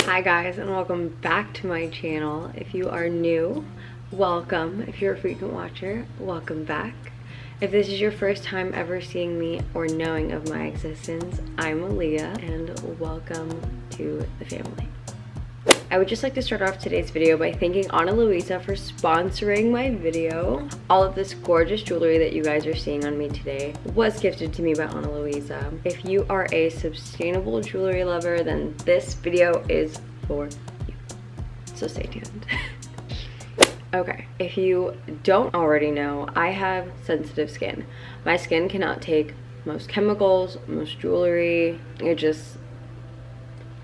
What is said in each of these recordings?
Hi guys and welcome back to my channel. If you are new, welcome. If you're a frequent watcher, welcome back. If this is your first time ever seeing me or knowing of my existence, I'm Aaliyah and welcome to the family. I would just like to start off today's video by thanking Ana Luisa for sponsoring my video. All of this gorgeous jewelry that you guys are seeing on me today was gifted to me by Ana Luisa. If you are a sustainable jewelry lover, then this video is for you. So stay tuned. Okay, if you don't already know, I have sensitive skin. My skin cannot take most chemicals, most jewelry. It just,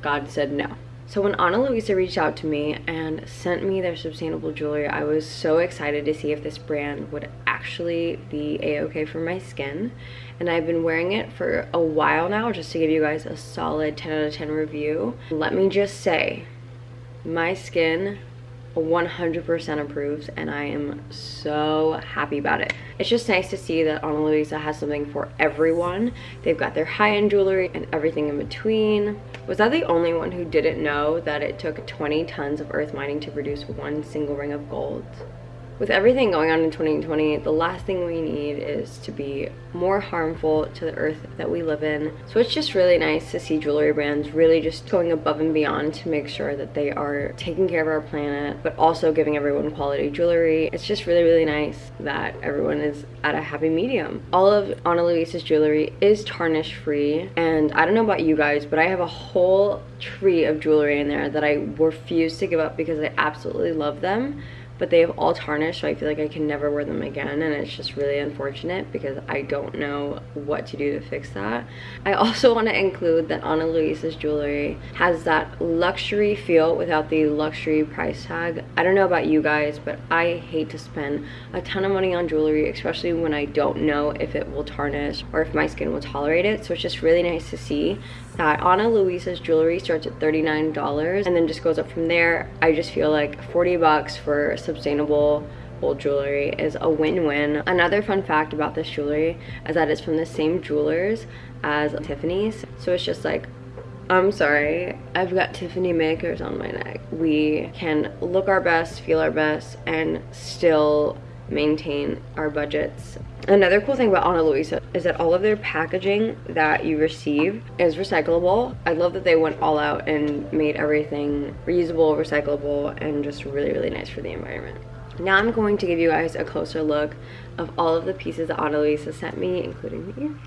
God said no. So when Ana Luisa reached out to me and sent me their sustainable jewelry, I was so excited to see if this brand would actually be a-okay for my skin. And I've been wearing it for a while now just to give you guys a solid 10 out of 10 review. Let me just say, my skin 100% approves and I am so happy about it. It's just nice to see that Ana Luisa has something for everyone. They've got their high-end jewelry and everything in between. Was I the only one who didn't know that it took 20 tons of earth mining to produce one single ring of gold? With everything going on in 2020, the last thing we need is to be more harmful to the earth that we live in. So it's just really nice to see jewelry brands really just going above and beyond to make sure that they are taking care of our planet, but also giving everyone quality jewelry. It's just really, really nice that everyone is at a happy medium. All of Ana Luisa's jewelry is tarnish free. And I don't know about you guys, but I have a whole tree of jewelry in there that I refuse to give up because I absolutely love them but they have all tarnished so I feel like I can never wear them again and it's just really unfortunate because I don't know what to do to fix that. I also want to include that Ana Luisa's jewelry has that luxury feel without the luxury price tag. I don't know about you guys but I hate to spend a ton of money on jewelry especially when I don't know if it will tarnish or if my skin will tolerate it so it's just really nice to see that Ana Luisa's jewelry starts at $39 and then just goes up from there. I just feel like 40 bucks for sustainable gold jewelry is a win-win. Another fun fact about this jewelry is that it's from the same jewelers as Tiffany's. So it's just like I'm sorry, I've got Tiffany makers on my neck. We can look our best, feel our best, and still maintain our budgets. Another cool thing about Ana Luisa is that all of their packaging that you receive is recyclable. I love that they went all out and made everything reusable, recyclable, and just really, really nice for the environment. Now I'm going to give you guys a closer look of all of the pieces that Ana Luisa sent me, including the earrings.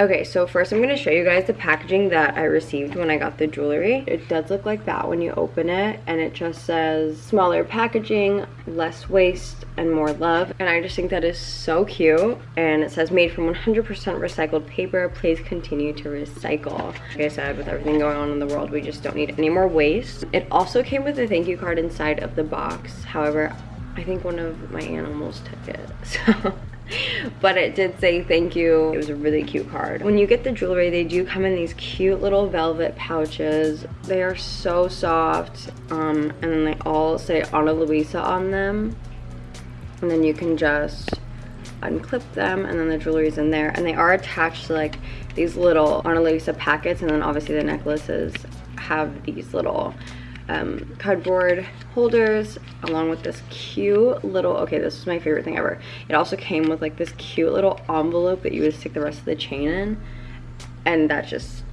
Okay, so first I'm going to show you guys the packaging that I received when I got the jewelry. It does look like that when you open it, and it just says smaller packaging, less waste, and more love. And I just think that is so cute. And it says made from 100% recycled paper, please continue to recycle. Like I said, with everything going on in the world, we just don't need any more waste. It also came with a thank you card inside of the box. However, I think one of my animals took it, so but it did say thank you. It was a really cute card. When you get the jewelry, they do come in these cute little velvet pouches. They are so soft. Um, and then they all say Ana Luisa on them. And then you can just unclip them and then the jewelry's in there. And they are attached to like these little Ana Luisa packets and then obviously the necklaces have these little um, cardboard holders along with this cute little okay this is my favorite thing ever. It also came with like this cute little envelope that you would stick the rest of the chain in and that just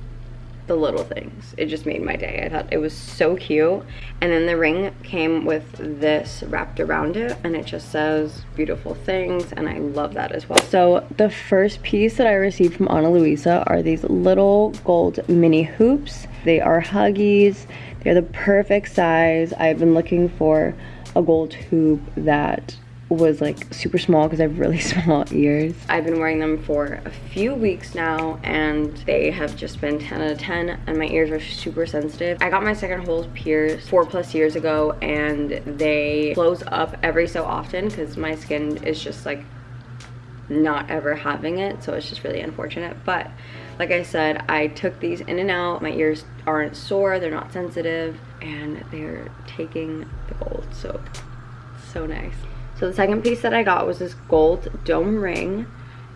the little things. It just made my day. I thought it was so cute. And then the ring came with this wrapped around it and it just says beautiful things and i love that as well. So the first piece that i received from ana luisa are these little gold mini hoops. They are huggies. They're the perfect size. I've been looking for a gold hoop that was like super small because I have really small ears. I've been wearing them for a few weeks now and they have just been 10 out of 10 and my ears are super sensitive. I got my second holes pierced four plus years ago and they close up every so often because my skin is just like not ever having it so it's just really unfortunate but like I said, I took these in and out. My ears aren't sore, they're not sensitive, and they're taking the gold, so, so nice. So the second piece that I got was this gold dome ring,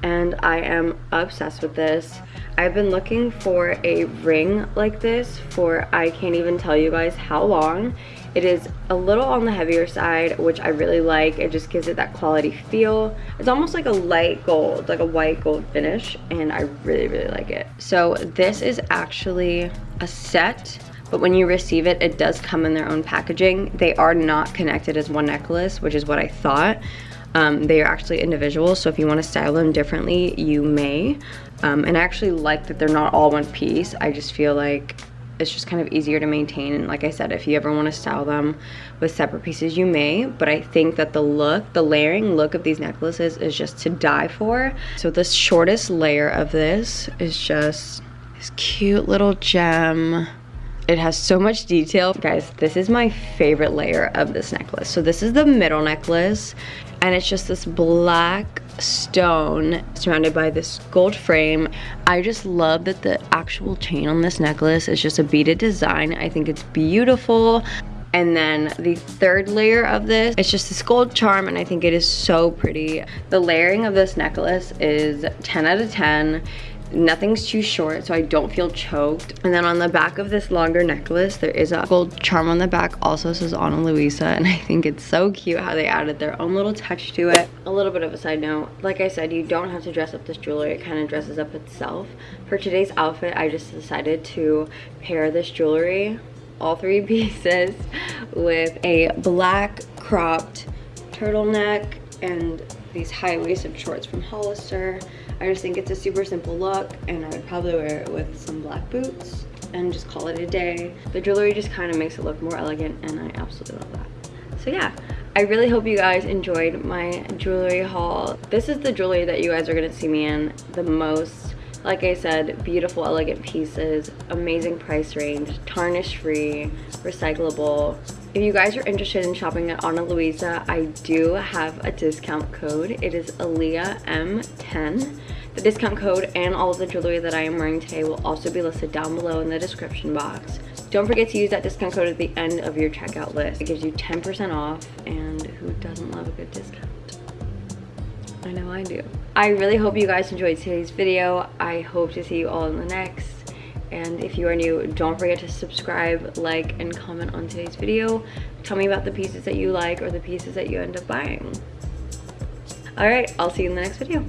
and I am obsessed with this. I've been looking for a ring like this for I can't even tell you guys how long. It is a little on the heavier side, which I really like. It just gives it that quality feel. It's almost like a light gold, like a white gold finish, and I really, really like it. So this is actually a set, but when you receive it, it does come in their own packaging. They are not connected as one necklace, which is what I thought. Um, they are actually individual, so if you want to style them differently, you may. Um, and I actually like that they're not all one piece. I just feel like it's just kind of easier to maintain and like I said if you ever want to style them with separate pieces you may but I think that the look the layering look of these necklaces is just to die for so the shortest layer of this is just this cute little gem it has so much detail guys this is my favorite layer of this necklace so this is the middle necklace and it's just this black stone surrounded by this gold frame. I just love that the actual chain on this necklace is just a beaded design. I think it's beautiful. And then the third layer of this, it's just this gold charm and I think it is so pretty. The layering of this necklace is 10 out of 10 nothing's too short so I don't feel choked. And then on the back of this longer necklace, there is a gold charm on the back, also says Ana Luisa, and I think it's so cute how they added their own little touch to it. A little bit of a side note, like I said, you don't have to dress up this jewelry, it kind of dresses up itself. For today's outfit, I just decided to pair this jewelry, all three pieces, with a black cropped turtleneck and these high-waisted shorts from Hollister. I just think it's a super simple look and I would probably wear it with some black boots and just call it a day. The jewelry just kind of makes it look more elegant and I absolutely love that. So yeah, I really hope you guys enjoyed my jewelry haul. This is the jewelry that you guys are going to see me in the most. Like I said, beautiful, elegant pieces, amazing price range, tarnish free, recyclable, if you guys are interested in shopping at Ana Luisa, I do have a discount code. It is Aaliyah M10. The discount code and all of the jewelry that I am wearing today will also be listed down below in the description box. Don't forget to use that discount code at the end of your checkout list. It gives you 10% off and who doesn't love a good discount? I know I do. I really hope you guys enjoyed today's video. I hope to see you all in the next. And if you are new, don't forget to subscribe, like, and comment on today's video. Tell me about the pieces that you like or the pieces that you end up buying. All right, I'll see you in the next video.